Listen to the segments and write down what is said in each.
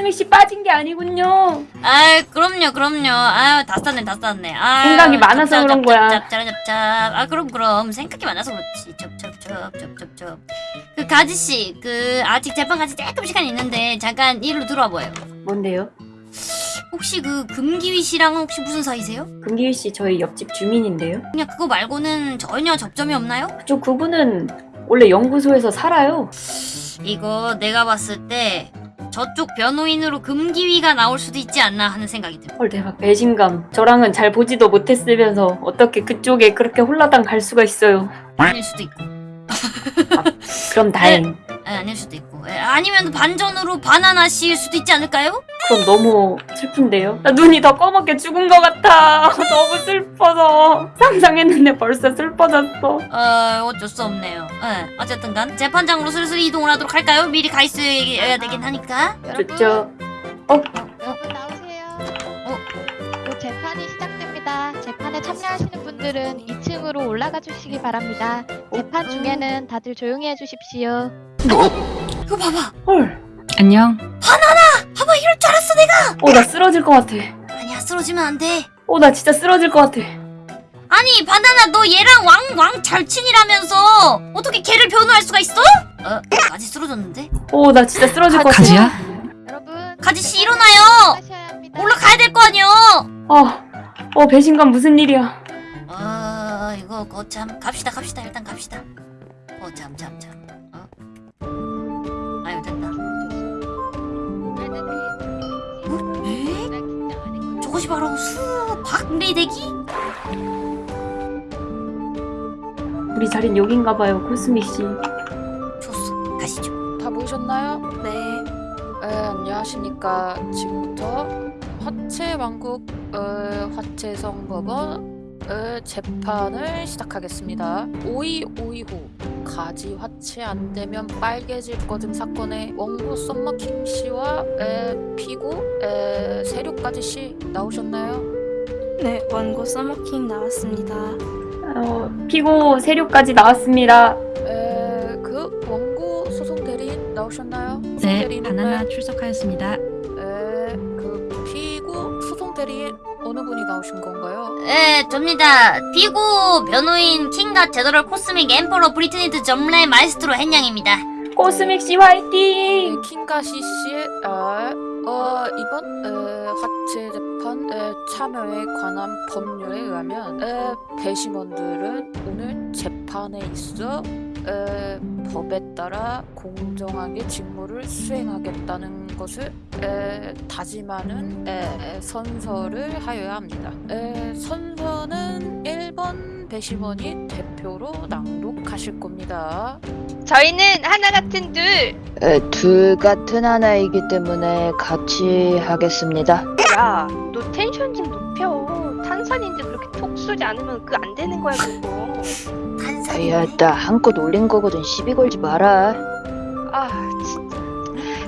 코스믹 씨 빠진 게 아니군요. 아 그럼요 그럼요 아유 다 쌌네 다 쌌네 아 생각이 많아서 그런 거야. 짭짭짭짭짭 아 그럼 그럼 생각이 많아서 그렇지 쩝쩝쩝쩝쩝쩝 그 가지 씨 그 아직 재판까지 조금 시간이 있는데 잠깐 일로 들어와 보여요 뭔데요? 혹시 그 금기휘 씨랑 혹시 무슨 사이세요? 금기휘 씨 저희 옆집 주민인데요. 그냥 그거 말고는 전혀 접점이 없나요? 저 그분은 원래 연구소에서 살아요. 이거 내가 봤을 때 저쪽 변호인으로 금기휘가 나올 수도 있지 않나 하는 생각이 들어 헐 대박 배신감. 저랑은 잘 보지도 못했으면서 어떻게 그쪽에 그렇게 홀라당 갈 수가 있어요. 아닐 수도 있고 그럼 다행. 에, 아닐 수도 있고 에, 아니면 반전으로 바나나 씨일 수도 있지 않을까요? 그럼 너무 슬픈데요? 나 눈이 더 꺼멓게 죽은 것 같아. 너무 슬퍼서 상상했는데 벌써 슬퍼졌어. 어 어쩔 수 없네요 에, 어쨌든 간 재판장으로 슬슬 이동을 하도록 할까요? 미리 가 있어야 되긴 하니까 좋죠. 여러분 나오세요. 곧 재판이 시작됩니다. 재판에 참여하시는 분들은 2층으로 올라가 주시기 바랍니다. 재판 중에는 다들 조용히 해주십시오. 이거 봐봐 헐. 안녕. 봐봐 이럴 줄 알았어 내가 어 나 쓰러질 것 같아. 아니야 쓰러지면 안 돼 어 나 진짜 쓰러질 것 같아. 아니 바나나 너 얘랑 왕왕 절친이라면서 어떻게 걔를 변호할 수가 있어? 어? 아직 쓰러졌는데? 어 나 진짜 쓰러질 것 같아. 가지야? 여러분 가지씨 일어나요. 올라가야 될 거 아니여 어, 어 배신감 무슨 일이야? 어 이거 거참 갑시다 갑시다 일단 갑시다 어참참참 어? 아유 됐다 에? 저것이 바로 수 박리대기? 우리 자린 여긴가 봐요 코스믹 씨. 좋소 가시죠 다 모이셨나요? 네. 에, 안녕하십니까. 지금부터 화채 왕국 어, 화채성 법원 어, 재판을 시작하겠습니다. 5252호 가지 화채 안 되면 빨개질 거등 사건의 원고 썸머킹 씨와 에, 피고 에, 세류까지 씨 나오셨나요? 네, 원고 서머킹 나왔습니다. 어, 피고 세류까지 나왔습니다. 에, 그 원고 소송 대리인 나오셨나요? 네, 바나나 출석하였습니다. 나오신 건가요? 네 접니다 피고 변호인 킹갓 제너럴 코스믹 엠퍼러 브리트니드 점레 마이스트로 헨양입니다 코스믹 씨 네, 화이팅! 킹가시 씨의 아, 어, 이번 에, 화채 재판 에, 참여에 관한 법률에 의하면 에, 배심원들은 오늘 재판에 있어 에, 법에 따라 공정하게 직무를 수행하겠다는 것을 에, 다짐하는 에, 선서를 하여야 합니다. 에, 선서는 1번 배심원이 대표로 낭독하실 겁니다. 저희는 하나 같은 둘. 에, 둘 같은 하나이기 때문에 같이 하겠습니다. 야, 너 텐션 좀 높여. 탄산인데 쏘지 않으면 그 안 되는 거야 그거. 탄산이 야, 나 한껏 올린 거거든 시비 걸지 마라. 아, 진짜.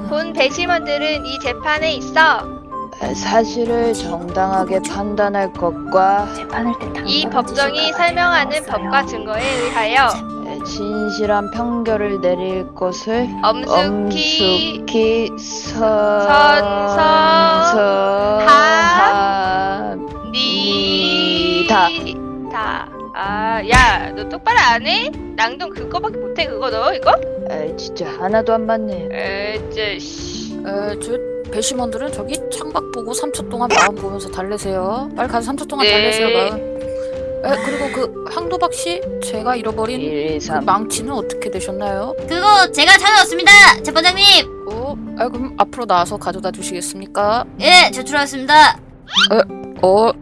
본 배심원들은 이 재판에 있어 에, 사실을 정당하게 판단할 것과 재판할 때이 법정이 설명하는 법과 증거에 의하여 에, 진실한 판결을 내릴 것을 엄숙히 엄숙히 선서합니다. 아, 야, 너 똑바로 안 해? 낭동 그거밖에 못해 그거 너 이거? 에, 진짜 하나도 안 맞네. 에이, 씨. 에, 저 배심원들은 저기 창밖 보고 3초 동안 마음 보면서 달래세요. 빨리 가서 3초 동안 네. 달래세요, 마음. 에, 그리고 그 황도박 씨, 제가 잃어버린 1, 2, 그 3. 망치는 어떻게 되셨나요? 그거 제가 찾아왔습니다 재판장님 어, 아, 그럼 앞으로 나와서 가져다 주시겠습니까? 예 제출하였습니다 어,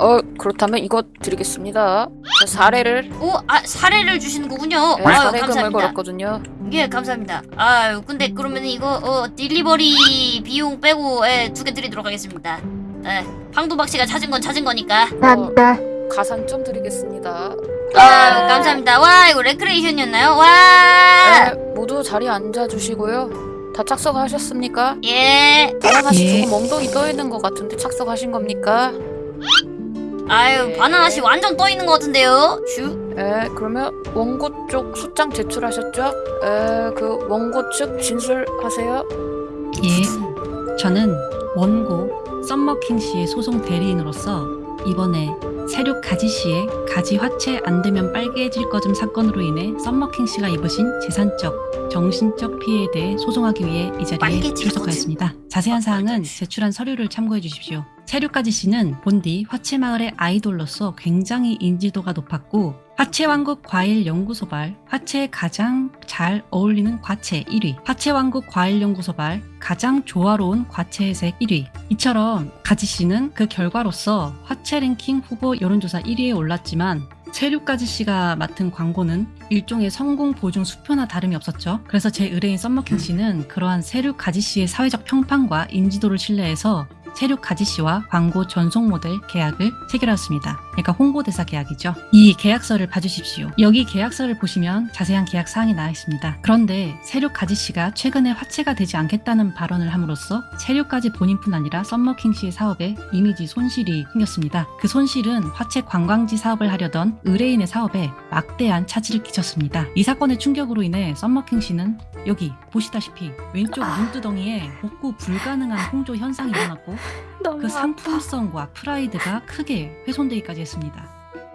어, 그렇다면 이거 드리겠습니다. 저 사례를 오, 아 사례를 주시는 거군요. 에, 아유, 사례금을 감사합니다. 걸었거든요. 예, 감사합니다. 아유, 근데 그러면 이거 어 딜리버리 비용 빼고 예, 두 개 드리도록 하겠습니다. 예, 황도박 씨가 찾은 건 찾은 거니까. 어, 가산점 드리겠습니다. 아유, 감사합니다. 와, 이거 레크레이션이었나요? 와, 에, 모두 자리에 앉아주시고요. 다 착석하셨습니까? 예. 바나나 씨 예. 조금 엉덩이 떠 있는 것 같은데 착석하신 겁니까? 아유, 바나나 씨 완전 떠 있는 것 같은데요. 슈. 에, 그러면 원고 쪽 소장 제출하셨죠? 에, 그 원고 측 진술하세요. 예. 저는 원고 썸머킹 씨의 소송 대리인으로서 이번에 세륙 가지 씨의 가지 화채 안 되면 빨개질 거즘 사건으로 인해 썸머킹 씨가 입으신 재산적, 정신적 피해에 대해 소송하기 위해 이 자리에 출석하였습니다. 자세한 사항은 제출한 서류를 참고해 주십시오. 세륙가지 씨는 본디 화채마을의 아이돌로서 굉장히 인지도가 높았고 화채왕국 과일 연구소발 화채에 가장 잘 어울리는 과채 1위 화채왕국 과일 연구소발 가장 조화로운 과채의 색 1위 이처럼 가지 씨는 그 결과로서 화채 랭킹 후보 여론조사 1위에 올랐지만 세륙가지 씨가 맡은 광고는 일종의 성공 보증 수표나 다름이 없었죠. 그래서 제 의뢰인 썸머킹 씨는 그러한 세륙가지 씨의 사회적 평판과 인지도를 신뢰해서 세륙 가지 씨와 광고 전속 모델 계약을 체결하였습니다. 그러니까 홍보대사 계약이죠. 이 계약서를 봐주십시오. 여기 계약서를 보시면 자세한 계약 사항이 나와 있습니다. 그런데 세륙 가지 씨가 최근에 화채가 되지 않겠다는 발언을 함으로써 세륙 가지 본인뿐 아니라 썸머킹 씨의 사업에 이미지 손실이 생겼습니다. 그 손실은 화채 관광지 사업을 하려던 의뢰인의 사업에 막대한 차질을 끼쳤습니다. 이 사건의 충격으로 인해 썸머킹 씨는 여기 보시다시피 왼쪽 눈두덩이에 복구 불가능한 홍조 현상이 일어났고 그. 상품성과 프라이드가 크게 훼손되기까지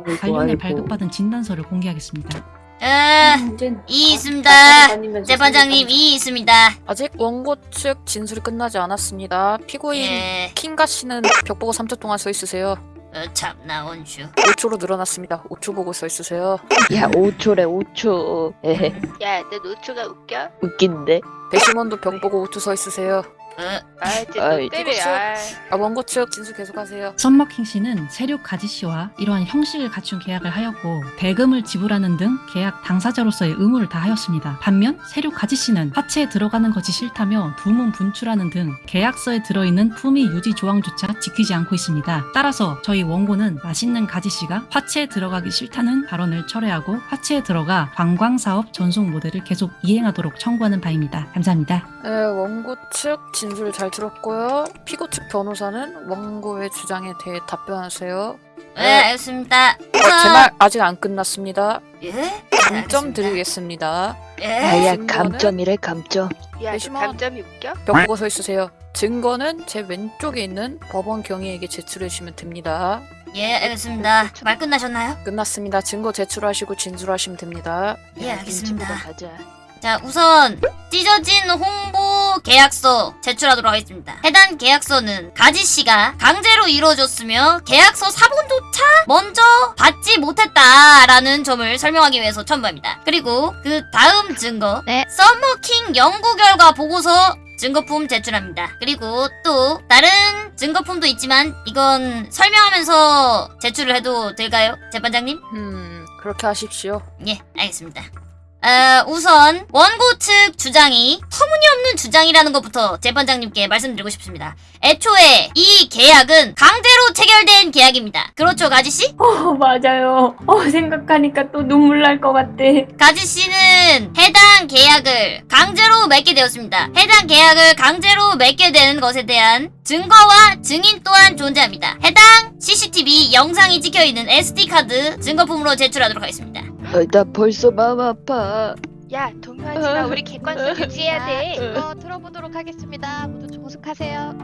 아이고, 관련해 아이고. 발급받은 진단서를 공개하겠습니다. 에, 문제는 이 있습니다. 다니면서 재판장님 이 있습니다. 아직 원고 측 진술이 끝나지 않았습니다. 피고인 예, 킹가 씨는 벽 보고 3초 동안 서 있으세요. 어, 참나 원주. 5초로 늘어났습니다. 5초 보고 서 있으세요. 야 5초래 5초. 에헤 야, 내 노트가 웃겨? 웃긴데. 배심원도 벽 보고 5초 서 있으세요. 어, 아, 이제 아이, 너 때려. 이거 아. 아, 원고 측 진술 계속하세요. 썸머킹 씨는 세륙 가지 씨와 이러한 형식을 갖춘 계약을 하였고 대금을 지불하는 등 계약 당사자로서의 의무를 다하였습니다. 반면 세륙 가지 씨는 화채에 들어가는 것이 싫다며 두문 분출하는 등 계약서에 들어있는 품위 유지 조항조차 지키지 않고 있습니다. 따라서 저희 원고는 맛있는 가지 씨가 화채에 들어가기 싫다는 발언을 철회하고 화채에 들어가 관광사업 전속 모델을 계속 이행하도록 청구하는 바입니다. 감사합니다. 네, 원고 측 진 술잘 들었고요. 피고 측 변호사는 원고의 주장에 대해 답변하세요. 네, 알겠습니다. 어, 제말 아직 안 끝났습니다. 예? 감점. 드리겠습니다. 예? 아야 증거는? 감점이래 감점. 야. 감점이 웃겨? 벽 보고 서 있으세요. 증거는 제 왼쪽에 있는 법원 경위에게 제출해 주시면 됩니다. 예, 알겠습니다. 말 끝나셨나요? 끝났습니다. 증거 제출하시고 진술하시면 됩니다. 예, 알겠습니다. 가자. 자, 우선 찢어진 홍보 계약서 제출하도록 하겠습니다. 해당 계약서는 가지 씨가 강제로 이루어졌으며 계약서 사본조차 먼저 받지 못했다라는 점을 설명하기 위해서 첨부합니다. 그리고 그 다음 증거, 네. 썸머킹 연구 결과 보고서 증거품 제출합니다. 그리고 또 다른 증거품도 있지만 이건 설명하면서 제출을 해도 될까요, 재판장님? 음, 그렇게 하십시오. 예, 알겠습니다. 어, 우선 원고 측 주장이 터무니없는 주장이라는 것부터 재판장님께 말씀드리고 싶습니다. 애초에 이 계약은 강제로 체결된 계약입니다. 그렇죠, 가지 씨? 어 맞아요. 어 생각하니까 또 눈물 날 것 같아. 가지 씨는 해당 계약을 강제로 맺게 되었습니다. 해당 계약을 강제로 맺게 되는 것에 대한 증거와 증인 또한 존재합니다. 해당 CCTV 영상이 찍혀 있는 SD 카드 증거품으로 제출하도록 하겠습니다. 어, 나 벌써 마음 아파. 야, 동요하지 마. 우리 객관성 유지해야 돼. 자, 증거 들어보도록 하겠습니다. 모두 조숙하세요.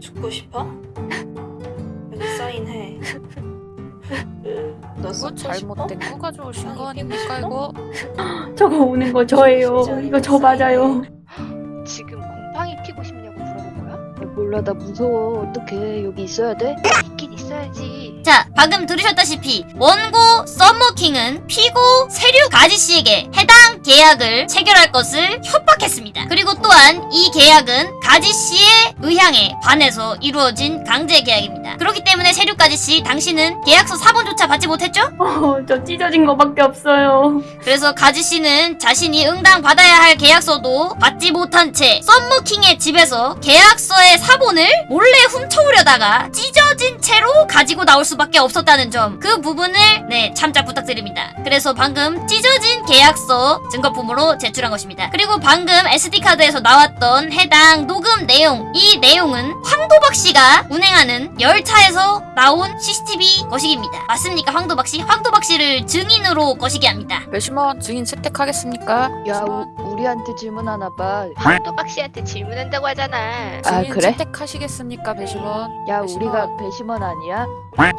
죽고 싶어? 여기 사인해. 너 이거 썩고 잘못된 거 가져오신 거 아닙니까 이거? 저거 우는 거 저예요. 이거 저 맞아요. 지금 곰팡이 피고 싶냐고 물어본 거야? 야, 몰라 나 무서워. 어떡해 여기 있어야 돼? 있긴 있어야지. 자, 방금 들으셨다시피 원고 썸머킹은 피고 세류 가지 씨에게 해당 계약을 체결할 것을 협박했습니다. 그리고 또한 이 계약은 가지 씨의 의향에 반해서 이루어진 강제 계약입니다. 그렇기 때문에 세류 가지 씨, 당신은 계약서 사본조차 받지 못했죠? 어 저 찢어진 거밖에 없어요. 그래서 가지 씨는 자신이 응당 받아야 할 계약서도 받지 못한 채 썸머킹의 집에서 계약서의 사본을 몰래 훔쳐오려다가 찢어진 채로 가지고 나올 수밖에 없었다는 점 그 부분을 네 참작 부탁드립니다. 그래서 방금 찢어진 계약서 증거품으로 제출한 것입니다. 그리고 방금 SD 카드에서 나왔던 해당 녹음 내용 이 내용은 황도박 씨가 운행하는 열차에서 나온 CCTV 거시기입니다. 맞습니까, 황도박 씨? 황도박 씨를 증인으로 거시기 합니다. 배심원 증인 채택하겠습니까? 야 배심원? 우, 우리한테 질문하나 봐. 황도박 씨한테 질문한다고 하잖아. 아, 증인 그래? 채택하시겠습니까 배심원? 야 배심원. 우리가 배심원 아니야?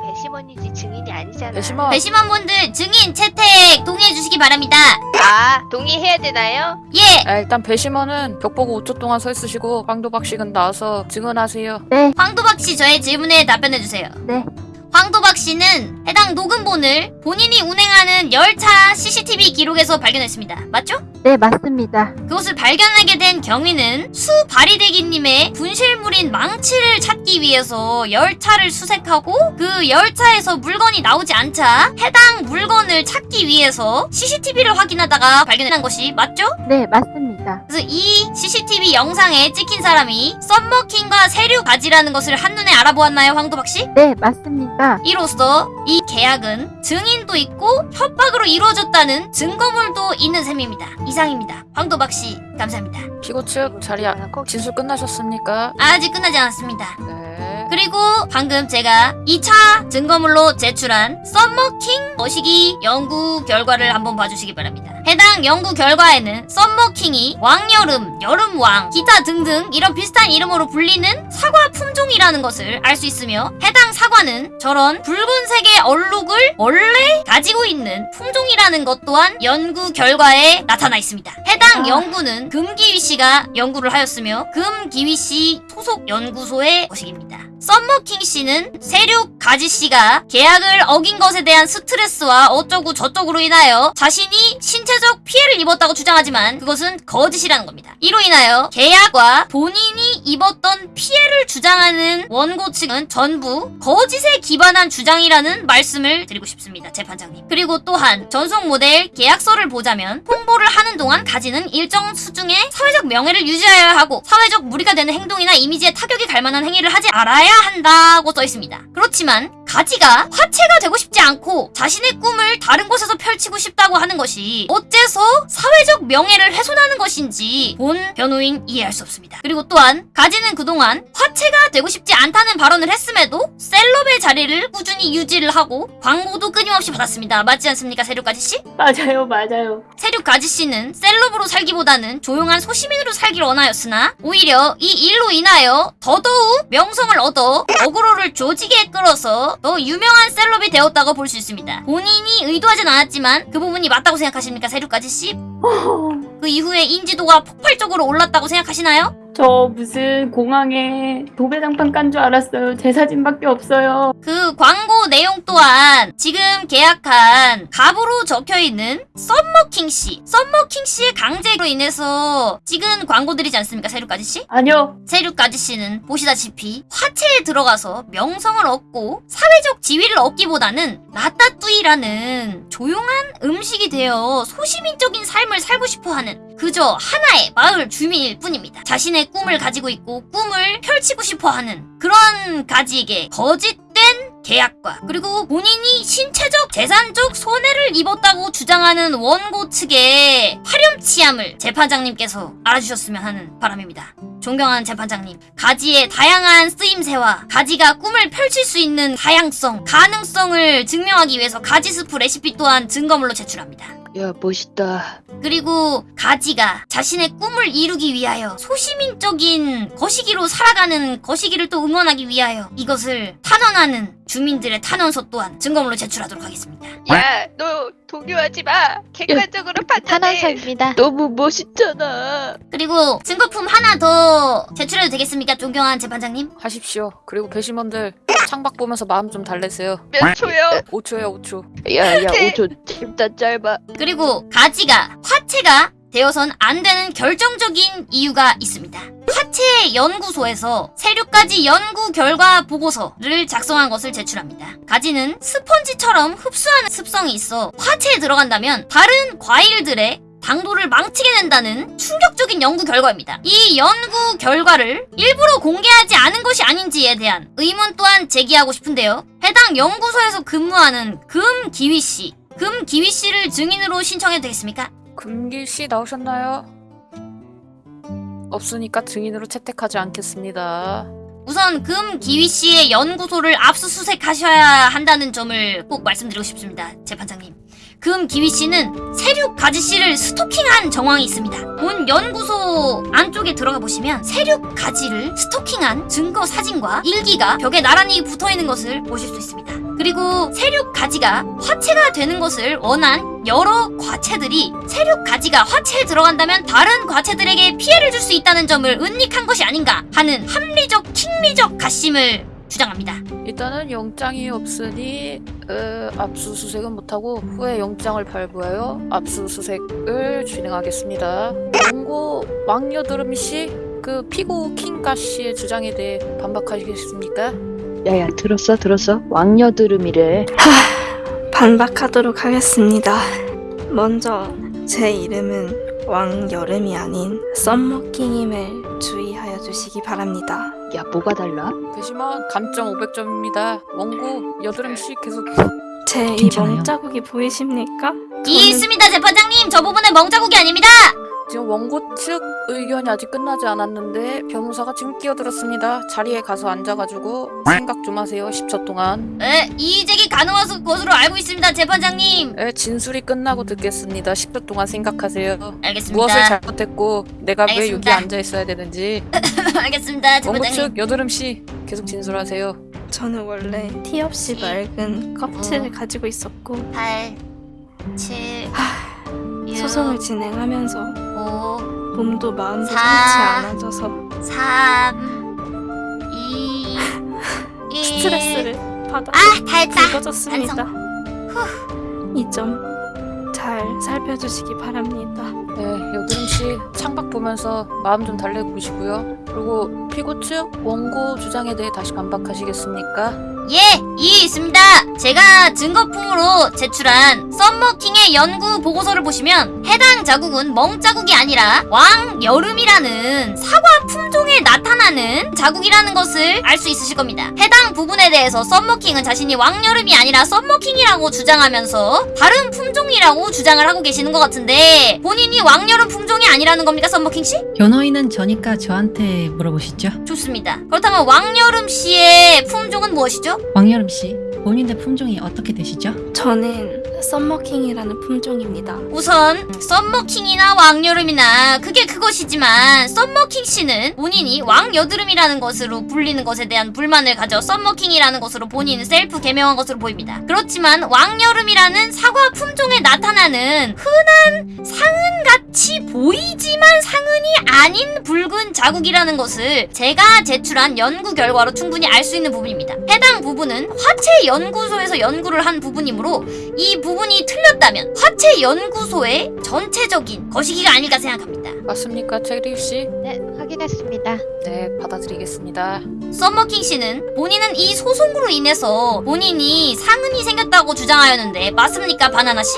배심원이지 증인이 아니잖아. 배심원. 배심원분들 증인 채택 동의해 주시기 바랍니다. 아 동의해야 되나요? 예, 아, 일단 배심원은 벽 보고 5초 동안 서 있으시고 황도박식은 나와서 증언하세요. 황도박 씨 저의 질문에 답변해 주세요. 네. 황도박 씨는 해당 녹음본을 본인이 운행하는 열차 CCTV 기록에서 발견했습니다. 맞죠? 네, 맞습니다. 그것을 발견하게 된 경위는 수 바리대기님의 분실물인 망치를 찾기 위해서 열차를 수색하고 그 열차에서 물건이 나오지 않자 해당 물건을 찾기 위해서 CCTV를 확인하다가 발견한 것이 맞죠? 네, 맞습니다. 그래서 이 CCTV 영상에 찍힌 사람이 썸머킹과 세류 가지라는 것을 한눈에 알아보았나요, 황도박 씨? 네, 맞습니다. 이로써 이 계약은 증인도 있고 협박으로 이루어졌다는 증거물도 있는 셈입니다. 이상입니다. 황도박 씨, 감사합니다. 피고 측 자리 아, 진술 끝나셨습니까? 아직 끝나지 않았습니다. 네. 그리고 방금 제가 2차 증거물로 제출한 썸머킹 머시기 연구 결과를 한번 봐주시기 바랍니다. 해당 연구 결과에는 썸머킹이 왕여름, 여름왕, 기타 등등 이런 비슷한 이름으로 불리는 사과 품종이라는 것을 알 수 있으며 해당 사과는 저런 붉은색의 얼룩을 원래 가지고 있는 품종이라는 것 또한 연구 결과에 나타나 있습니다. 해당 연구는 금기휘 씨가 연구를 하였으며 금기휘 씨 소속 연구소의 것입니다. 썸머킹 씨는 세륙 가지 씨가 계약을 어긴 것에 대한 스트레스와 어쩌고 저쩌고로 인하여 자신이 신체적 피해를 입었다고 주장하지만 그것은 거짓이라는 겁니다. 이로 인하여 계약과 본인이 입었던 피해를 주장하는 원고 측은 전부 거짓에 기반한 주장이라는 말씀을 드리고 싶습니다. 재판장님. 그리고 또한 전속 모델 계약서를 보자면 홍보를 하는 동안 가지는 일정 수중의 사회적 명예를 유지하여야 하고 사회적 무리가 되는 행동이나 이미지에 타격이 갈 만한 행위를 하지 말아야 한다고 써 있습니다. 그렇지만 가지가 화체가 되고 싶지 않고 자신의 꿈을 다른 곳에서 펼치고 싶다고 하는 것이 어째서 사회적 명예를 훼손하는 것인지 본 변호인 이해할 수 없습니다. 그리고 또한 가지는 그동안 화체가 되고 싶지 않다는 발언을 했음에도 셀럽의 자리를 꾸준히 유지를 하고 광고도 끊임없이 받았습니다. 맞지 않습니까, 세륙가지 씨? 맞아요, 맞아요. 세륙 가지 씨는 셀럽으로 살기보다는 조용한 소시민으로 살기를 원하였으나 오히려 이 일로 인하여 더더욱 명성을 얻어 어그로를 조직에 끌어서 더 유명한 셀럽이 되었다고 볼 수 있습니다. 본인이 의도하진 않았지만 그 부분이 맞다고 생각하십니까, 가지 씨? 그 이후에 인지도가 폭발적으로 올랐다고 생각하시나요? 저 무슨 공항에 도배장판 깐 줄 알았어요. 제 사진밖에 없어요. 그 광고 내용 또한 지금 계약한 갑으로 적혀 있는 썸머킹 씨, 썸머킹 씨의 강제로 인해서 찍은 광고들이지 않습니까, 세륙 가지 씨? 아니요. 세륙 가지 씨는 보시다시피 화채에 들어가서 명성을 얻고 사회적 지위를 얻기보다는 라따뚜이라는 조용한 음식이 되어 소시민적인 삶을 살고 싶어하는 그저 하나의 마을 주민일 뿐입니다. 자신의 꿈을 가지고 있고 꿈을 펼치고 싶어하는 그런 가지에게 거짓된 계약과 그리고 본인이 신체적 재산적 손해를 입었다고 주장하는 원고 측의 화렴치함을 재판장님께서 알아주셨으면 하는 바람입니다. 존경하는 재판장님, 가지의 다양한 쓰임새와 가지가 꿈을 펼칠 수 있는 다양성, 가능성을 증명하기 위해서 가지 스프 레시피 또한 증거물로 제출합니다. 야 멋있다. 그리고 가지가 자신의 꿈을 이루기 위하여 소시민적인 거시기로 살아가는 거시기를 또 응원하기 위하여 이것을 탄원하는 주민들의 탄원서 또한 증거물로 제출하도록 하겠습니다. 야, 너 동요하지 마. 객관적으로 판단해. 탄원서입니다. 너무 멋있잖아. 그리고 증거품 하나 더 제출해도 되겠습니까? 존경한 재판장님? 하십시오. 그리고 배심원들 창밖 보면서 마음 좀 달래세요. 몇 초요? 5초요, 5초. 야야 네. 5초 진짜 짧아. 그리고 가지가 화체가 되어선 안 되는 결정적인 이유가 있습니다. 화체 연구소에서 세류까지 연구 결과 보고서를 작성한 것을 제출합니다. 가지는 스펀지처럼 흡수하는 습성이 있어 화체에 들어간다면 다른 과일들의 당도를 망치게 된다는 충격적인 연구 결과입니다. 이 연구 결과를 일부러 공개하지 않은 것이 아닌지에 대한 의문 또한 제기하고 싶은데요. 해당 연구소에서 근무하는 금기휘 씨, 금기휘 씨를 증인으로 신청해도 되겠습니까? 금길 씨 나오셨나요? 없으니까 증인으로 채택하지 않겠습니다. 우선 금기휘 씨의 연구소를 압수수색하셔야 한다는 점을 꼭 말씀드리고 싶습니다. 재판장님. 금 기휘 씨는 세륙 가지 씨를 스토킹한 정황이 있습니다. 본 연구소 안쪽에 들어가 보시면 세륙 가지를 스토킹한 증거 사진과 일기가 벽에 나란히 붙어 있는 것을 보실 수 있습니다. 그리고 세륙 가지가 화체가 되는 것을 원한 여러 과체들이 세륙 가지가 화체에 들어간다면 다른 과체들에게 피해를 줄 수 있다는 점을 은닉한 것이 아닌가 하는 합리적 킹리적 가심을 주장합니다. 일단은 영장이 없으니 어, 압수수색은 못하고 후에 영장을 발부하여 압수수색을 진행하겠습니다. 원고 왕여드름 씨, 그 피고 킹가 씨의 주장에 대해 반박하시겠습니까? 야야 들었어 들었어 왕여드름이래 반박하도록 하겠습니다. 먼저 제 이름은 왕여름이 아닌 썸머킹임을 주의하여 주시기 바랍니다. 야 뭐가 달라? 대시만 감점 500점입니다. 원고 여드름 씨 계속 제 이 괜찮아요. 멍자국이 보이십니까? 이 있습니다, 재판장님. 저 부분은 멍자국이 아닙니다. 지금 원고 측 의견이 아직 끝나지 않았는데 변호사가 지금 끼어들었습니다. 자리에 가서 앉아가지고 생각 좀 하세요. 10초 동안. 네, 이의제기 가능한 것으로 알고 있습니다, 재판장님. 네, 진술이 끝나고 듣겠습니다. 10초 동안 생각하세요. 알겠습니다. 무엇을 잘못했고 내가 왜 여기 알겠습니다. 앉아 있어야 되는지. 알겠습니다, 원고 재판장님. 측 여드름 씨 계속 진술하세요. 저는 원래 티 없이 맑은 껍질을 가지고 있었고 8, 7, 6, 소송을 진행하면서 5, 몸도 마음도 사. 상치 않아져서 3, 2, 1. 스트레스를 받아 아, 달다. 굵어졌습니다. 이 점 잘 살펴주시기 바랍니다. 네, 여드름 씨 창밖 보면서 마음 좀 달래보시고요. 그리고 피고 측 원고 주장에 대해 다시 반박하시겠습니까? 예, 이해 있습니다. 제가 증거품으로 제출한 썸머킹의 연구 보고서를 보시면 해당 자국은 멍자국이 아니라 왕여름이라는 사과 품종에 나타나는 자국이라는 것을 알 수 있으실 겁니다. 해당 부분에 대해서 썸머킹은 자신이 왕여름이 아니라 썸머킹이라고 주장하면서 다른 품종이라고 주장을 하고 계시는 것 같은데 본인이 왕여름 품종이 아니라는 겁니까, 썸머킹 씨? 변호인은 저니까 저한테 물어보시죠. 좋습니다. 그렇다면 왕여름 씨의 품종은 무엇이죠? 왕여름 씨, 본인의 품종이 어떻게 되시죠? 저는 썸머킹이라는 품종입니다. 우선 썸머킹이나 왕여름이나 그게 그것이지만 썸머킹 씨는 본인이 왕여름이라는 것으로 불리는 것에 대한 불만을 가져 썸머킹이라는 것으로 본인 셀프 개명한 것으로 보입니다. 그렇지만 왕여름이라는 사과 품종에 나타나는 흔한 상흔같이 보이지만 상흔이 아닌 붉은 자국이라는 것을 제가 제출한 연구 결과로 충분히 알 수 있는 부분입니다. 해당 부분은 화채 연구소에서 연구를 한 부분이므로 이 부분이 틀렸다면 화체 연구소의 전체적인 거시기가 아닐까 생각합니다. 맞습니까, 체리 씨? 네, 확인했습니다. 네, 받아들이겠습니다. 썸머킹 씨는 본인은 이 소송으로 인해서 본인이 상흔이 생겼다고 주장하였는데 맞습니까, 바나나 씨?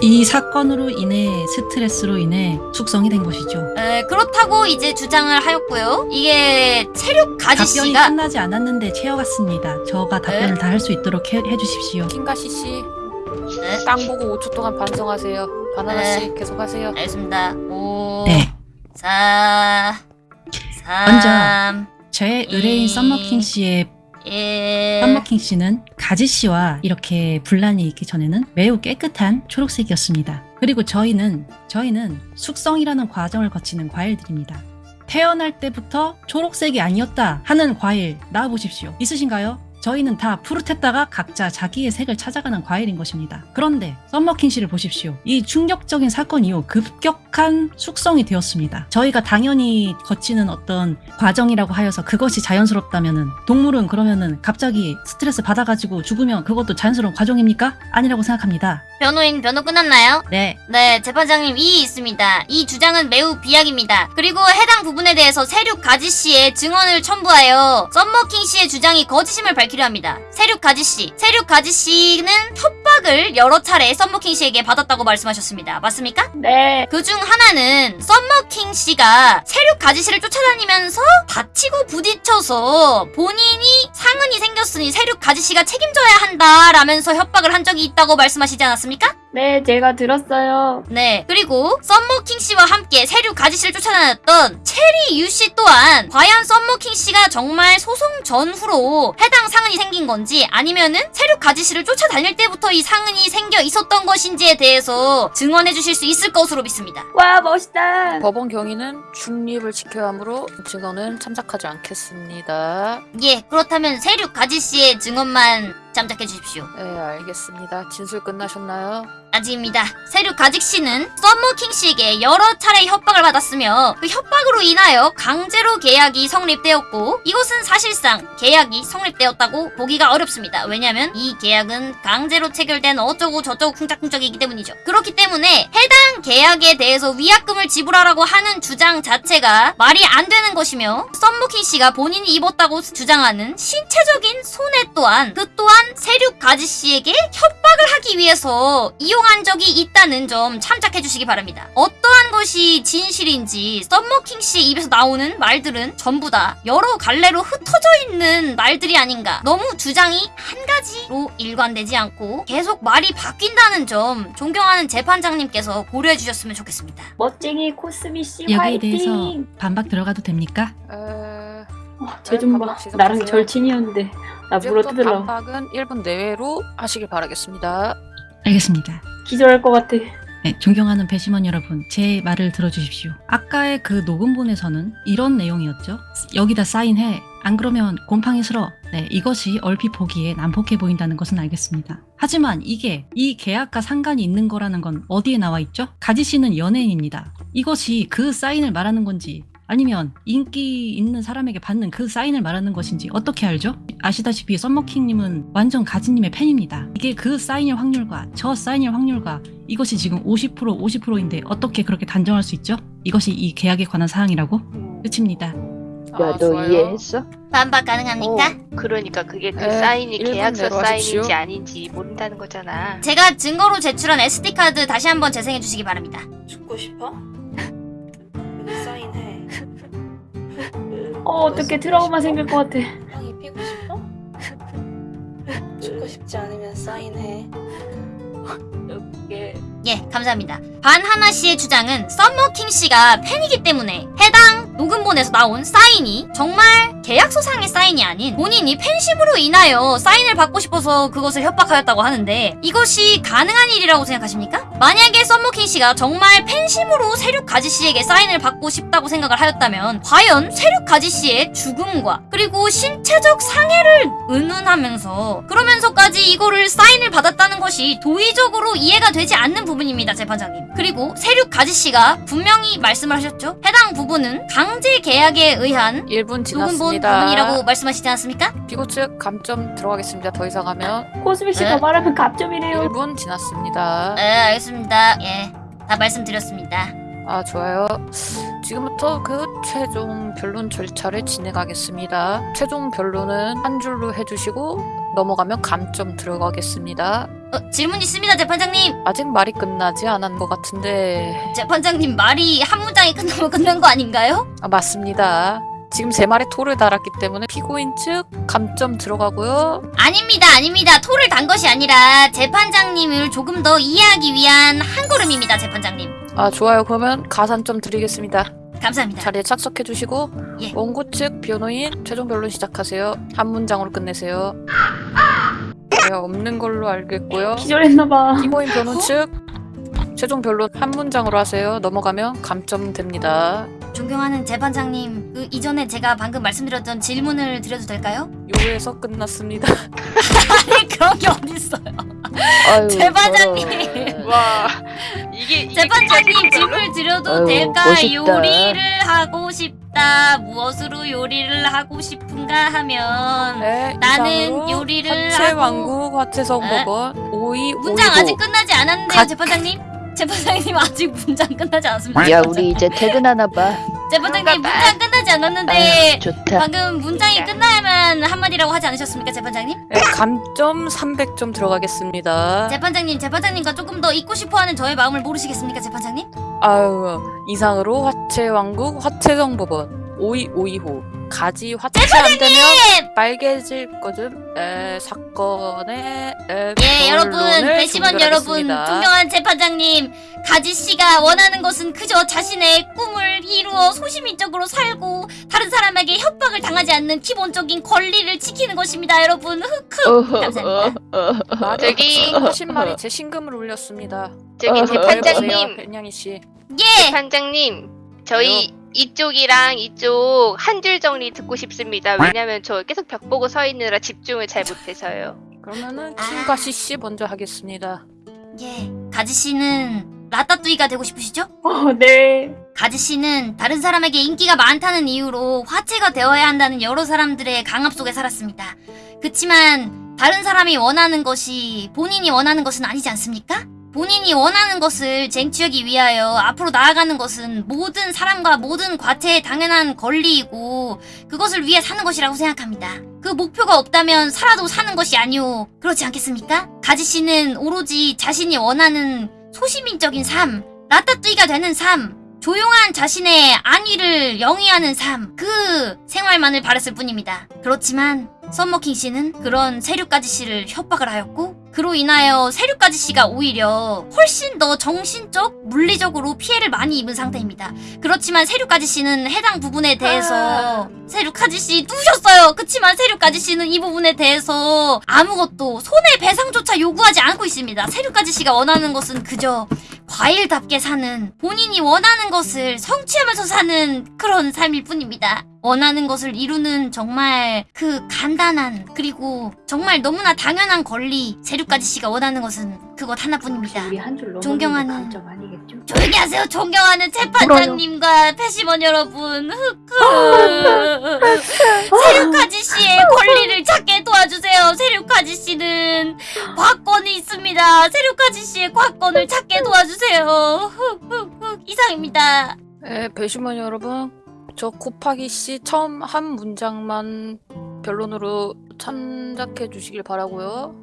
이 사건으로 인해 스트레스로 인해 숙성이 된 것이죠. 에, 그렇다고 이제 주장을 하였고요. 이게 체력 가지 답변이 씨가 끝나지 않았는데 채워갔습니다. 저가 답변을 다 할 수 있도록 해, 해주십시오. 킹갓 씨, 네, 땅 보고 5초 동안 반성하세요. 바나나 네. 씨 계속 하세요. 알겠습니다. 5, 네, 4, 3, 먼저 저의 의뢰인 이- 썸머킹 씨의 1. 썸머킹 씨는 가지 씨와 이렇게 분란이 있기 전에는 매우 깨끗한 초록색이었습니다. 그리고 저희는 저희는 숙성이라는 과정을 거치는 과일들입니다. 태어날 때부터 초록색이 아니었다 하는 과일 나와보십시오. 있으신가요? 저희는 다 푸릇했다가 각자 자기의 색을 찾아가는 과일인 것입니다. 그런데 썸머킹 씨를 보십시오. 이 충격적인 사건 이후 급격한 숙성이 되었습니다. 저희가 당연히 거치는 어떤 과정이라고 하여서 그것이 자연스럽다면은 동물은 그러면은 갑자기 스트레스 받아가지고 죽으면 그것도 자연스러운 과정입니까? 아니라고 생각합니다. 변호인 변호 끝났나요? 네, 네, 재판장님 이의 있습니다. 이 주장은 매우 비약입니다. 그리고 해당 부분에 대해서 세륙 가지 씨의 증언을 첨부하여 썸머킹 씨의 주장이 거짓임을 밝히려 합니다. 세륙 가지 씨, 세륙 가지 씨는 협박을 여러 차례 썸머킹 씨에게 받았다고 말씀하셨습니다. 맞습니까? 네. 그중 하나는 썸머킹 씨가 세륙 가지 씨를 쫓아다니면서 다치고 부딪혀서 본인이 상흔이 생겼으니 세륙 가지 씨가 책임져야 한다라면서 협박을 한 적이 있다고 말씀하시지 않았습니까? 네, 제가 들었어요. 네. 그리고 썸머킹 씨와 함께 세류 가지씨를 쫓아다녔던 체리 유씨 또한 과연 썸머킹 씨가 정말 소송 전후로 해당 상흔이 생긴 건지 아니면은 세류 가지씨를 쫓아다닐 때부터 이 상흔이 생겨 있었던 것인지에 대해서 증언해 주실 수 있을 것으로 믿습니다. 와, 멋있다. 법원 경위는 중립을 지켜야 하므로 증언은 참작하지 않겠습니다. 예, 그렇다면 세륙 가지 씨의 증언만 참작해 주십시오. 네, 알겠습니다. 진술 끝나셨나요? 아직입니다. 세륙 가지 씨는 썸머킹 씨에게 여러 차례 협박을 받았으며 그 협박으로 인하여 강제로 계약이 성립되었고 이것은 사실상 계약이 성립되었다고 보기가 어렵습니다. 왜냐하면 이 계약은 강제로 체결된 어쩌고 저쩌고 쿵짝쿵짝이기 때문이죠. 그렇기 때문에 해당 계약에 대해서 위약금을 지불하라고 하는 주장 자체가 말이 안 되는 것이며 썸머킹 씨가 본인이 입었다고 주장하는 신체적인 손해 또한 그 또한 세륙 가지 씨에게 협 박을 하기 위해서 이용한 적이 있다는 점 참작해 주시기 바랍니다. 어떠한 것이 진실인지 썸머킹 씨 입에서 나오는 말들은 전부 다 여러 갈래로 흩어져 있는 말들이 아닌가. 너무 주장이 한 가지로 일관되지 않고 계속 말이 바뀐다는 점 존경하는 재판장님께서 고려해 주셨으면 좋겠습니다. 멋쟁이 코스미 씨 여기에 화이팅. 대해서 반박 들어가도 됩니까? 에... 어, 쟤좀 봐. 나랑 절친이었는데 나 이제부터 물어 뜯으려고 반박은 1분 내외로 하시길 바라겠습니다. 알겠습니다. 기절할 것 같아. 네, 존경하는 배심원 여러분, 제 말을 들어주십시오. 아까의 그 녹음본에서는 이런 내용이었죠. 여기다 사인해. 안 그러면 곰팡이 싫어. 네, 이것이 얼핏 보기에 난폭해 보인다는 것은 알겠습니다. 하지만 이게 이 계약과 상관이 있는 거라는 건 어디에 나와 있죠? 가지 씨는 연예인입니다. 이것이 그 사인을 말하는 건지 아니면 인기 있는 사람에게 받는 그 사인을 말하는 것인지 어떻게 알죠? 아시다시피 썸머킹님은 완전 가지님의 팬입니다. 이게 그 사인일 확률과 저 사인일 확률과 이것이 지금 50% 50%인데 어떻게 그렇게 단정할 수 있죠? 이것이 이 계약에 관한 사항이라고? 끝입니다. 아, 야, 너 좋아요. 이해했어? 반박 가능합니까? 어, 그러니까 그게 그 에, 사인이 계약서 하십시오. 사인인지 아닌지 모른다는 거잖아. 제가 증거로 제출한 SD 카드 다시 한번 재생해 주시기 바랍니다. 죽고 싶어? 어, 어떻게 트라우마 생길 것 같아. 형이 피고 싶어? 죽고 싶지 않으면 사인해. 예, 감사합니다. 반 하나 씨의 주장은 썸머킹 씨가 팬이기 때문에 해당 녹음본에서 나온 사인이 정말 계약서상의 사인이 아닌 본인이 팬심으로 인하여 사인을 받고 싶어서 그것을 협박하였다고 하는데 이것이 가능한 일이라고 생각하십니까? 만약에 썸머킹 씨가 정말 팬심으로 세륙 가지 씨에게 사인을 받고 싶다고 생각을 하였다면 과연 세륙 가지 씨의 죽음과 그리고 신체적 상해를 운운하면서 그러면서까지 이거를 사인을 받았다는 것이 도의적으로 이해가 되지 않는 부분입니다, 재판장님. 그리고 세륙 가지 씨가 분명히 말씀을 하셨죠. 해당 부분은 강제 계약에 의한 1분 녹음 본 지났습니다. 부분이라고 말씀하시지 않았습니까? 피고 측 감점 들어가겠습니다. 더 이상 하면 코스미 씨 네. 더 말하면 갑점이래요. 1분 지났습니다. 네, 알겠습니다. 예, 다 말씀드렸습니다. 아 좋아요. 지금부터 그 최종 변론 절차를 진행하겠습니다. 최종 변론은 한 줄로 해주시고 넘어가면 감점 들어가겠습니다. 어, 질문 있습니다, 재판장님. 아직 말이 끝나지 않은 것 같은데 재판장님 말이 한 문장이 끝나면 끝난 거 아닌가요? 아, 맞습니다. 지금 제 말에 토를 달았기 때문에 피고인 측 감점 들어가고요. 아닙니다, 아닙니다. 토를 단 것이 아니라 재판장님을 조금 더 이해하기 위한 한 걸음입니다, 재판장님. 아 좋아요. 그러면 가산점 드리겠습니다. 감사합니다. 자리에 착석해 주시고 예. 원고 측 변호인 최종 변론 시작하세요. 한 문장으로 끝내세요. 네, 없는 걸로 알겠고요. 기절했나봐. 피고인 변호 측 최종 변론 한 문장으로 하세요. 넘어가면 감점 됩니다. 존경하는 재판장님, 그 이전에 제가 방금 말씀드렸던 질문을 드려도 될까요? 요에서 끝났습니다. 아니 그런 게 어딨어요? 아유, 재판장님. 와 이게 이게 재판장님 질문 드려도 아유, 될까? 멋있다. 요리를 하고 싶 다. 무엇으로 요리를 하고 싶은가 하면 네, 나는 요리를 화채 하고- 왕국 화채성법원 52 문장 아직 끝나지 않았는데요, 가- 재판장님? 재판장님 아직 문장 끝나지 않았습니다. 야, 우리 이제 퇴근하나 봐. 재판장님 문장 끝나지 않았는데 좋다. 방금 문장이 끝나야만 한마디라고 하지 않으셨습니까, 재판장님? 네, 감점 300점 들어가겠습니다. 재판장님, 재판장님과 조금 더 잊고 싶어하는 저의 마음을 모르시겠습니까, 재판장님? 아유 이상으로 화채 왕국 화채성법원 5252호 가지 화치 안 되면 빨개질 거든 에, 사건의 에, 예, 여러분, 배심원 여러분. 존경하는 재판장님, 가지 씨가 원하는 것은 그저 자신의 꿈을 이루어 소시민적으로 살고 다른 사람에게 협박을 당하지 않는 기본적인 권리를 지키는 것입니다, 여러분. 흑흑. 감사합니다. 저기- 하신 말이 제 신금을 울렸습니다. 저기 어, 재판장님, 벤양이 씨. 예, 재판장님, 저희 이쪽이랑 이쪽 한 줄 정리 듣고 싶습니다. 왜냐면 저 계속 벽 보고 서 있느라 집중을 잘 못해서요. 그러면은 아. 김가시 씨 먼저 하겠습니다. 예. 가지 씨는 라따뚜이가 되고 싶으시죠? 어, 네. 가지 씨는 다른 사람에게 인기가 많다는 이유로 화체가 되어야 한다는 여러 사람들의 강압 속에 살았습니다. 그치만 다른 사람이 원하는 것이 본인이 원하는 것은 아니지 않습니까? 본인이 원하는 것을 쟁취하기 위하여 앞으로 나아가는 것은 모든 사람과 모든 과체의 당연한 권리이고 그것을 위해 사는 것이라고 생각합니다. 그 목표가 없다면 살아도 사는 것이 아니오. 그렇지 않겠습니까? 가지 씨는 오로지 자신이 원하는 소시민적인 삶, 라따뚜이가 되는 삶, 조용한 자신의 안위를 영위하는 삶, 그 생활만을 바랬을 뿐입니다. 그렇지만 썸머킹 씨는 그런 세류까지 씨를 협박을 하였고 그로 인하여 세류까지 씨가 오히려 훨씬 더 정신적, 물리적으로 피해를 많이 입은 상태입니다. 그렇지만 세류까지 씨는 해당 부분에 대해서 세류까지 씨 누셨어요. 그치만 세류까지 씨는 이 부분에 대해서 아무것도 손해배상조차 요구하지 않고 있습니다. 세류까지 씨가 원하는 것은 그저 과일답게 사는 본인이 원하는 것을 성취하면서 사는 그런 삶일 뿐입니다. 원하는 것을 이루는 정말 그 간단한 그리고 정말 너무나 당연한 권리 세류까지 씨가 원하는 것은 그것 하나뿐입니다. 존경하는-? 조용히 하세요. 존경하는 재판장님과 패시원 여러분. 흑흑. 세류카지 씨의 권리를 찾게 도와주세요. 세류카지 씨는 과권이 있습니다. 세류카지 씨의 과권을 찾게 도와주세요. 흑흑흑. 이상입니다. 네, 배심원 여러분, 저 곱하기 씨 처음 한 문장만 변론으로 참작해 주시길 바라고요.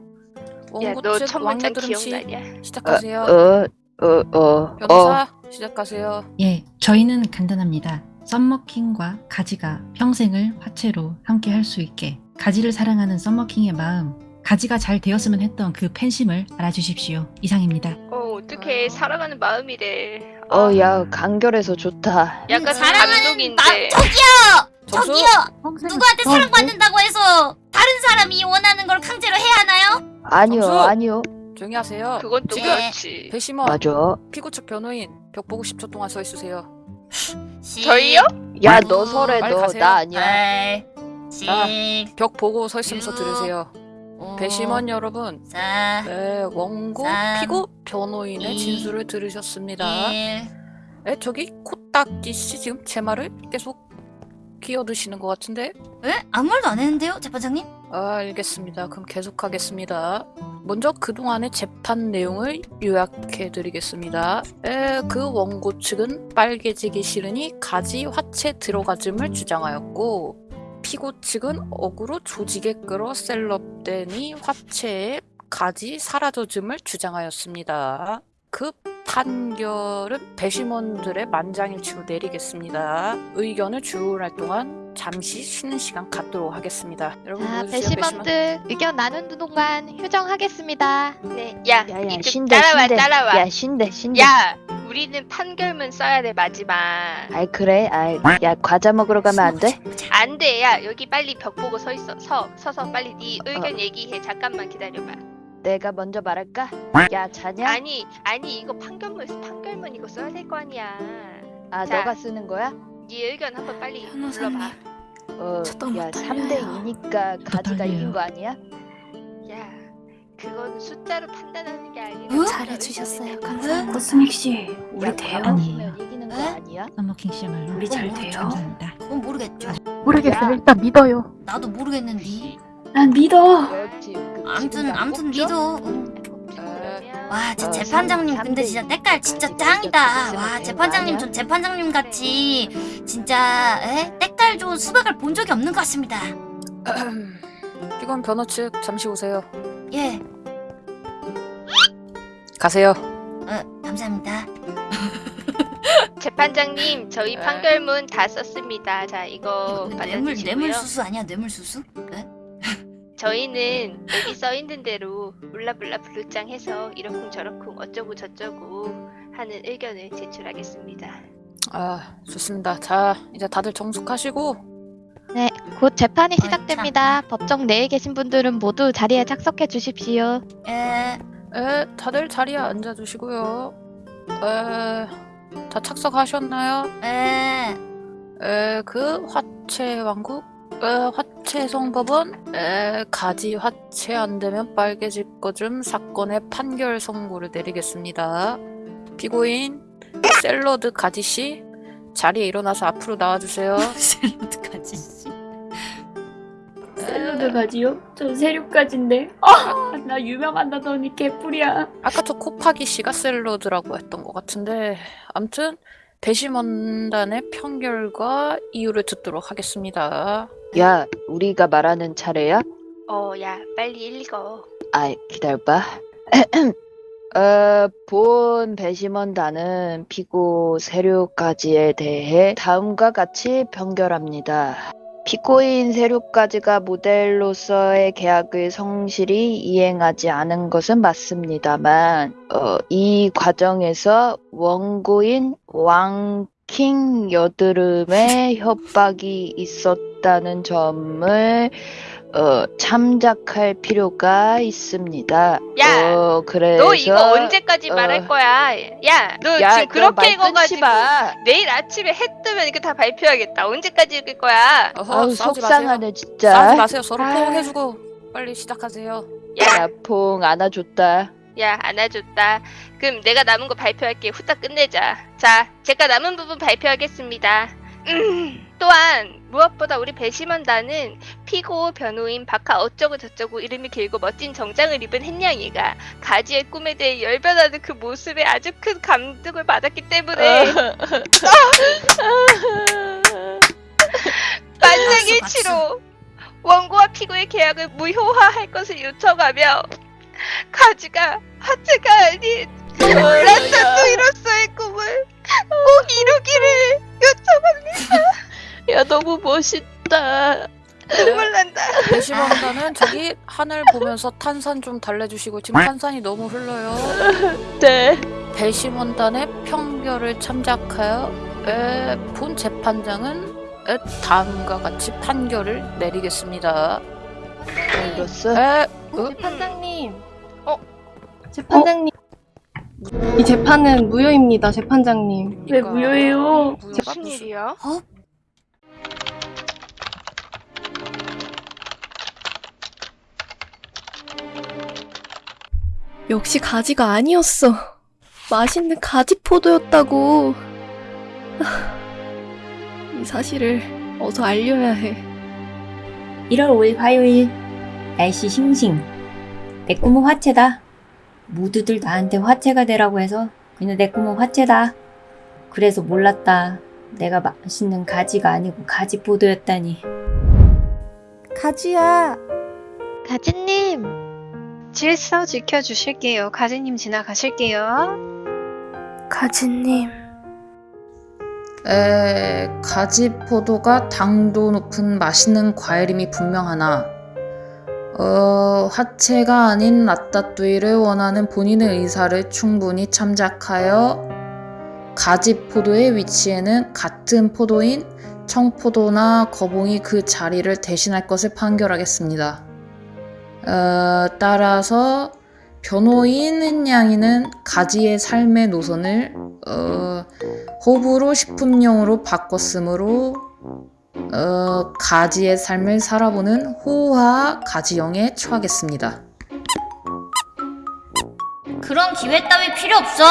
야, 원고 너측첫 문장 왕여드름 씨 기억나냐? 시작하세요. 어, 어, 어, 어. 변호사 시작하세요. 예, 저희는 간단합니다. 썸머킹과 가지가 평생을 화채로 함께 할 수 있게 가지를 사랑하는 썸머킹의 마음, 가지가 잘 되었으면 했던 그 팬심을 알아주십시오. 이상입니다. 어, 어떻게 살아가는 마음이래. 어, 야, 간결해서 좋다. 약간 사랑하는 감동인데. 마 저기요! 점수! 저기요! 누구한테 사랑받는다고 해서 다른 사람이 원하는 걸 강제로 해야 하나요? 아니요, 점수! 아니요. 조용히 하세요. 그건 또 지금- 그렇지. 배심원 맞아. 피고 측 변호인 벽 보고 10초 동안 서 있으세요. 시- 저희요? 야, 아이고, 너 설에 빨리 너, 가세요. 나 아니야. 팔, 벽 보고 서 있으면서 유. 들으세요. 오, 배심원 여러분, 사, 네, 원고 삼, 피고 변호인의 이, 진술을 들으셨습니다. 일. 에 저기 코딱지 씨 지금 제 말을 계속 끼어드시는 것 같은데 에? 아무 말도 안 했는데요, 재판장님? 아, 알겠습니다. 그럼 계속하겠습니다. 먼저 그동안의 재판 내용을 요약해 드리겠습니다. 에, 그 원고 측은 빨개지기 싫으니 가지 화채 들어가즘을 주장하였고 피고 측은 억으로 조직에 끌어 셀럽되니 화채에 가지 사라져즘을 주장하였습니다. 그 판결은 배심원들의 만장일치로 내리겠습니다. 의견을 주문할 동안 잠시 쉬는 시간 갖도록 하겠습니다. 여러분 자, 모여주세요, 배심원. 배심원들 의견 나누는 동안 휴정하겠습니다. 네, 야, 야, 야, 신대, 따라와, 신대. 따라와. 야, 신대, 신대. 야, 우리는 판결문 써야 돼 마지막. 아이, 그래. 아이, 야, 과자 먹으러 가면 안 돼? 안 돼, 야, 여기 빨리 벽 보고 서 있어, 서, 서서 빨리 네 의견 어. 얘기해. 잠깐만 기다려봐. 내가 먼저 말할까? 야, 자냐? 아니, 아니 이거 판결문, 판결문 이거 써야 될 거 아니야. 아, 자. 너가 쓰는 거야? 네 의견 한번 빨리. 불러봐. 어, 야, 떨려요. 3대 2니까 가지가. 이긴 거 아니야? 야, 그건 숫자로 판단하는 게 아니라. 어? 잘해주셨어요. 감사합니다. 코스믹 씨, 우리 야, 돼요? 가만히면 이기는 거 에? 아니야? 썸머킹 씨야말로 우리 잘 돼요? 감사합니다. 그건 모르겠죠. 모르겠어요. 일단 믿어요. 나도 모르겠는데. 난 믿어. 그렇지. 그 암튼 암튼? 믿어. 응. 그러면 와, 제 어, 재판장님 삼- 근데 진짜 이. 때깔 진짜 짱이다. 와, 재판장님? 전 재판장님 같이 진짜 에? 때깔 좋은 수박을 본 적이 없는 것 같습니다. 피고인 변호 측 잠시 오세요. 예, 가세요. 어, 감사합니다. 재판장님 저희 네. 판결문 다 썼습니다. 자 이거 뇌물 받아주시고요. 뇌물 수수 아니야 뇌물 수수? 네? 저희는 여기 써 있는 대로 블라블라 블루짱 해서 이러쿵 저러쿵 어쩌고 저쩌고 하는 의견을 제출하겠습니다. 아 좋습니다. 자 이제 다들 정숙하시고 곧 재판이 아이, 시작됩니다. 법정 내에 계신 분들은 모두 자리에 착석해 주십시오. 에에 다들 자리에 앉아 주시고요. 에 다 착석하셨나요? 에. 에, 그 화채 왕국 에, 화채 성법은 에, 가지 화채 안 되면 빨개질 거좀 사건의 판결 선고를 내리겠습니다. 피고인 샐러드 가지 씨 자리에 일어나서 앞으로 나와주세요. 샐러드 가지요? 저 세류까지인데. 아, 나 유명한다더니 개뿔이야. 아까 저 코파기 씨가 샐러드라고 했던 것 같은데 암튼 배심원단의 판결과 이유를 듣도록 하겠습니다. 야, 우리가 말하는 차례야? 어, 야, 빨리 읽어. 아, 기다려봐. 어, 본 배심원단은 피고 세류까지에 대해 다음과 같이 변결합니다. 피고인 세류까지가 모델로서의 계약을 성실히 이행하지 않은 것은 맞습니다만, 어, 이 과정에서 원고인 왕킹 여드름의 협박이 있었다는 점을 어, 참작할 필요가 있습니다. 야, 어, 그래서 너 이거 언제까지 어. 말할 거야? 야, 너 야, 지금 그렇게 읽어가지고 마. 내일 아침에 해 뜨면 이거 다 발표하겠다. 언제까지 읽을 거야? 어허, 아우 싸우지 속상하네 마세요. 진짜. 싸우지 마세요. 서로 아. 포옹해주고 빨리 시작하세요. 야, 야, 봉 안아줬다. 야, 안아줬다. 그럼 내가 남은 거 발표할게. 후딱 끝내자. 자, 제가 남은 부분 발표하겠습니다. 음, 또한 무엇보다 우리 배심원단은 피고 변호인 박하 어쩌고 저쩌고 이름이 길고 멋진 정장을 입은 햇냥이가 가지의 꿈에 대해 열변하는 그 모습에 아주 큰 감동을 받았기 때문에 만장일치로 원고와 피고의 계약을 무효화할 것을 요청하며 가지가 하체가 아닌 라타토이로서의 꿈을 꼭 이루기를 요청합니다. 야 너무 멋있다. 눈물 난다. 배심원단은 저기 하늘 보면서 탄산 좀 달래주시고 지금 탄산이 너무 흘러요. 네. 배심원단의 평결을 참작하여 에, 본 재판장은 에, 다음과 같이 판결을 내리겠습니다. 이로써 에, 재판장님. 어? 재판장님. 이 재판은 무효입니다, 재판장님. 왜 무효해요? 무효가 무슨 무슨- 일이야? 역시 가지가 아니었어. 맛있는 가지 포도였다고. 이 사실을 어서 알려야 해. 1월 5일 화요일 날씨 싱싱 내 꿈은 화채다 모두들 나한테 화채가 되라고 해서 그냥 내 꿈은 화채다 그래서 몰랐다 내가 맛있는 가지가 아니고 가지포도였다니 가지야. 가지님, 질서 지켜주실게요. 가지님 지나가실게요. 가지님. 에, 가지 포도가 당도 높은 맛있는 과일임이 분명하나, 어, 화채가 아닌 라따뚜이를 원하는 본인의 의사를 충분히 참작하여 가지 포도의 위치에는 같은 포도인 청포도나 거봉이 그 자리를 대신할 것을 판결하겠습니다. 어, 따라서 변호인 양이는 가지의 삶의 노선을 어, 호불호 식품용으로 바꿨으므로 어, 가지의 삶을 살아보는 호화 가지형에 처하겠습니다. 그런 기회 따위 필요 없어.